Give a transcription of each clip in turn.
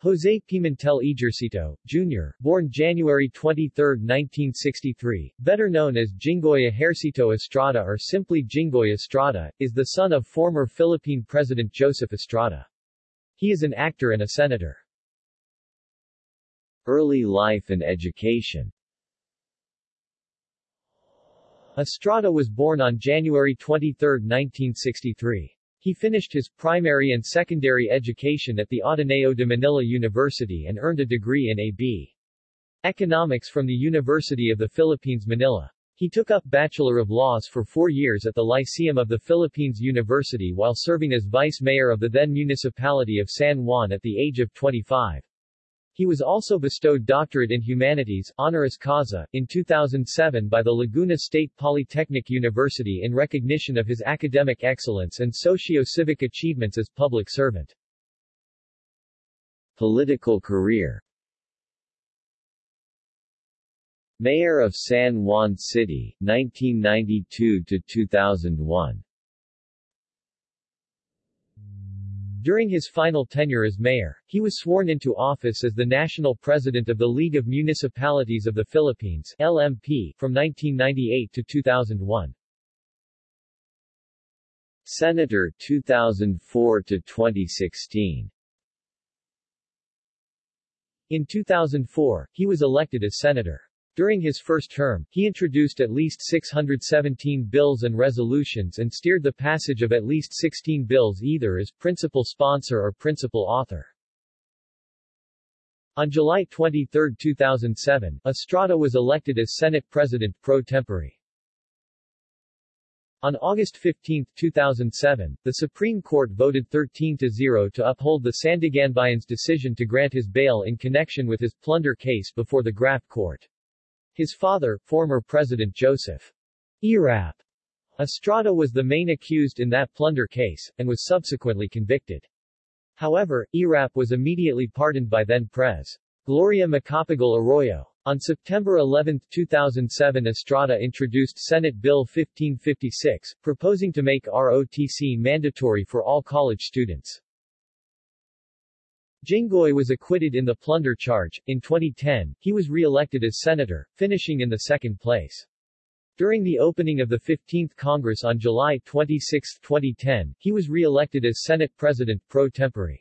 Jose Pimentel Ejercito, Jr., born January 23, 1963, better known as Jinggoy Ejercito Estrada or simply Jinggoy Estrada, is the son of former Philippine President Joseph Estrada. He is an actor and a senator. Early life and education Estrada was born on January 23, 1963. He finished his primary and secondary education at the Ateneo de Manila University and earned a degree in A.B. Economics from the University of the Philippines Manila. He took up Bachelor of Laws for four years at the Lyceum of the Philippines University while serving as vice mayor of the then municipality of San Juan at the age of 25. He was also bestowed Doctorate in Humanities honoris causa, in 2007 by the Laguna State Polytechnic University in recognition of his academic excellence and socio-civic achievements as public servant. Political career Mayor of San Juan City, 1992-2001 During his final tenure as mayor, he was sworn into office as the national president of the League of Municipalities of the Philippines LMP from 1998 to 2001. Senator 2004 to 2016 In 2004, he was elected as senator. During his first term, he introduced at least 617 bills and resolutions and steered the passage of at least 16 bills either as principal sponsor or principal author. On July 23, 2007, Estrada was elected as Senate President pro tempore. On August 15, 2007, the Supreme Court voted 13-0 to uphold the Sandiganbayan's decision to grant his bail in connection with his plunder case before the Graft Court. His father, former President Joseph Erap Estrada was the main accused in that plunder case, and was subsequently convicted. However, Erap was immediately pardoned by then-Pres. Gloria Macapagal Arroyo. On September 11, 2007 Estrada introduced Senate Bill 1556, proposing to make ROTC mandatory for all college students. Jinggoy was acquitted in the plunder charge. In 2010, he was re-elected as senator, finishing in the second place. During the opening of the 15th Congress on July 26, 2010, he was re-elected as Senate President pro tempore.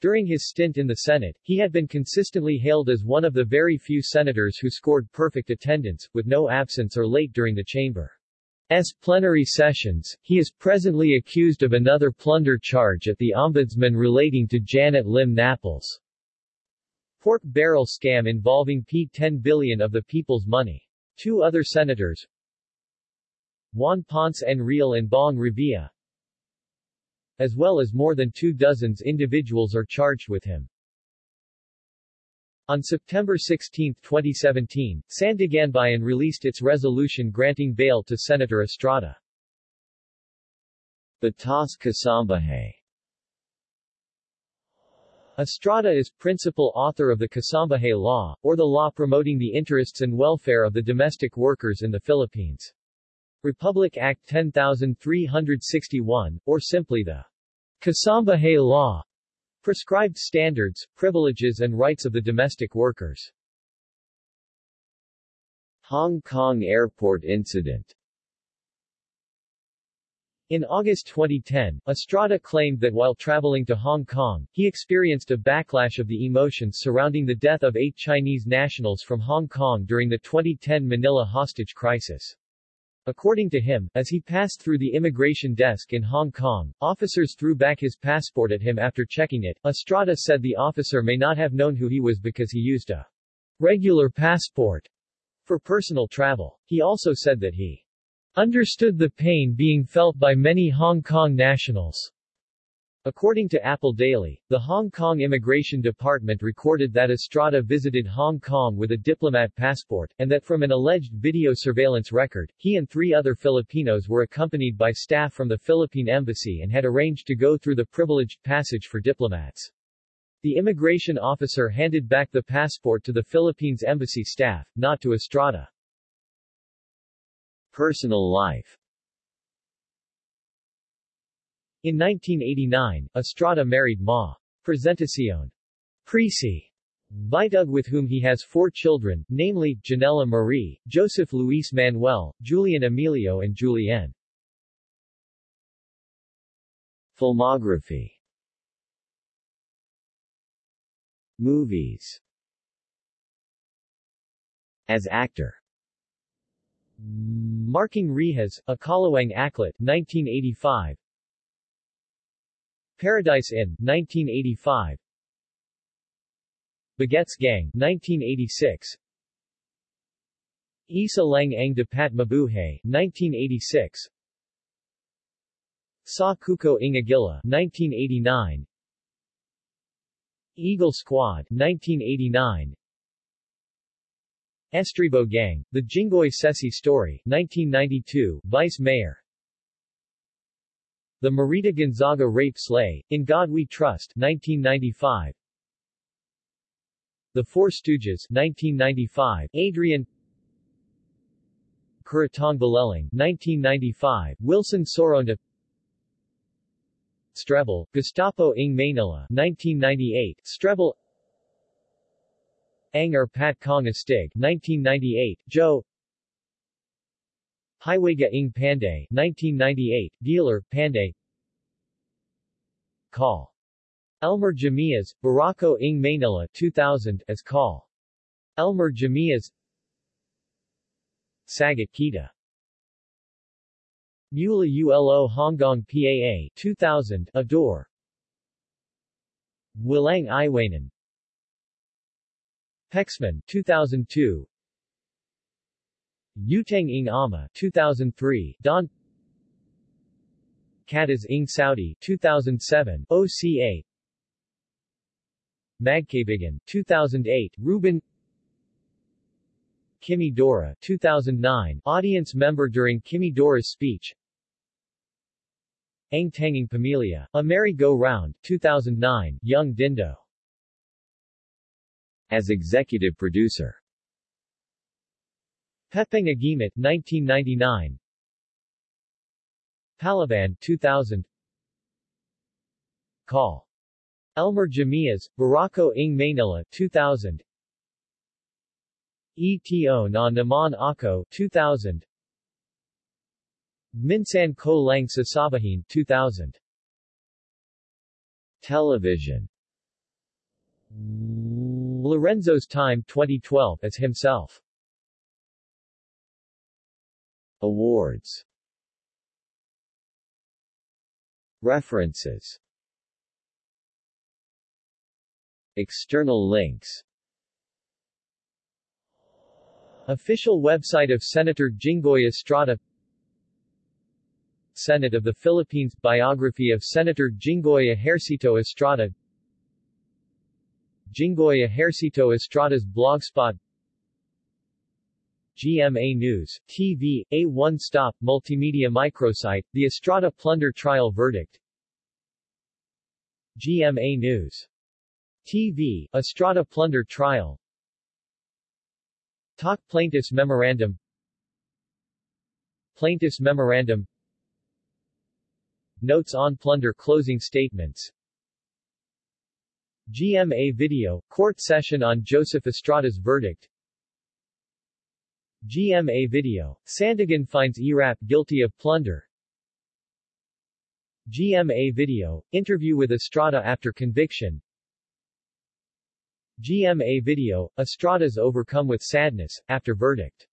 During his stint in the Senate, he had been consistently hailed as one of the very few senators who scored perfect attendance, with no absence or late during the chamber. S. plenary sessions, he is presently accused of another plunder charge at the Ombudsman relating to Janet Lim Napoles' pork barrel scam involving P10 billion of the people's money. Two other senators, Juan Ponce Enrile and Bong Revilla, as well as more than two dozens individuals are charged with him. On September 16, 2017, Sandiganbayan released its resolution granting bail to Senator Estrada. Batas Kasambahay Estrada is principal author of the Kasambahay Law, or the law promoting the interests and welfare of the domestic workers in the Philippines. Republic Act 10361, or simply the Kasambahay Law, Prescribed standards, privileges and rights of the domestic workers. Hong Kong Airport Incident in August 2010, Estrada claimed that while traveling to Hong Kong, he experienced a backlash of the emotions surrounding the death of eight Chinese nationals from Hong Kong during the 2010 Manila hostage crisis. According to him, as he passed through the immigration desk in Hong Kong, officers threw back his passport at him after checking it. Estrada said the officer may not have known who he was because he used a regular passport for personal travel. He also said that he understood the pain being felt by many Hong Kong nationals According to Apple Daily, the Hong Kong Immigration Department recorded that Estrada visited Hong Kong with a diplomat passport, and that from an alleged video surveillance record, he and three other Filipinos were accompanied by staff from the Philippine Embassy and had arranged to go through the privileged passage for diplomats. The immigration officer handed back the passport to the Philippines Embassy staff, not to Estrada. Personal life in 1989, Estrada married Ma. Presentacion. Presi. Vitug with whom he has four children, namely, Janella Marie, Joseph Luis Manuel, Julian Emilio and Julienne. Filmography Movies As actor Marking Rehas, Akalawang Aklat, 1985 Paradise Inn, 1985 Bagets Gang, 1986 Isa Lang Ang Dapat Mabuhay, 1986 Sa Kuko Ingagila, 1989 Eagle Squad, 1989 Estribo Gang, The Jinggoy Sese Story, 1992, Vice Mayor The Marita Gonzaga Rape Slay, In God We Trust, 1995 The Four Stooges, 1995, Adrian Kuratong Baleleng, 1995, Wilson Soronda Strebel, Gestapo ng Manila, 1998, Strebel Anger Pat Kong Astig, 1998, Joe Hiwaga ng Panday, 1998, Dealer, Panday. Call. Elmer Jamias, Barako ng Manila 2000 as Call. Elmer Jamias. Sagat Kita. Mula Ulo Hongkong PAA 2000 Adore. Wilang Iwanan Pexman 2002 Utang ng Ama 2003 Don Katas ng Saudi 2007 OCA Magkabigan 2008 Ruben Kimmy Dora 2009 audience member during Kimmy Dora's speech Ang Tanging Pamilya, A Merry Go Round 2009 Young Dindo as executive producer. Pepeng Agimat 1999 Palaban 2000 Call. Elmer Jamias, Barako ng Manila 2000 ETO na Naman Ako 2000 Minsan Ko Lang sa Sabahin 2000 Television. Lorenzo's Time 2012 as himself. Awards. References. External links. Official website of Senator Jinggoy Estrada. Senate of the Philippines Biography of Senator Jinggoy Ejercito Estrada. Jinggoy Ejercito Estrada's blogspot GMA News, TV, a one-stop multimedia microsite, the Estrada plunder trial verdict. GMA News. TV, Estrada plunder trial. Talk Plaintiff's Memorandum. Plaintiff's Memorandum. Notes on plunder closing statements. GMA Video, Court Session on Joseph Estrada's Verdict GMA Video, Sandigan finds ERAP guilty of plunder. GMA Video, Interview with Estrada after conviction. GMA Video, Estrada's overcome with sadness, after verdict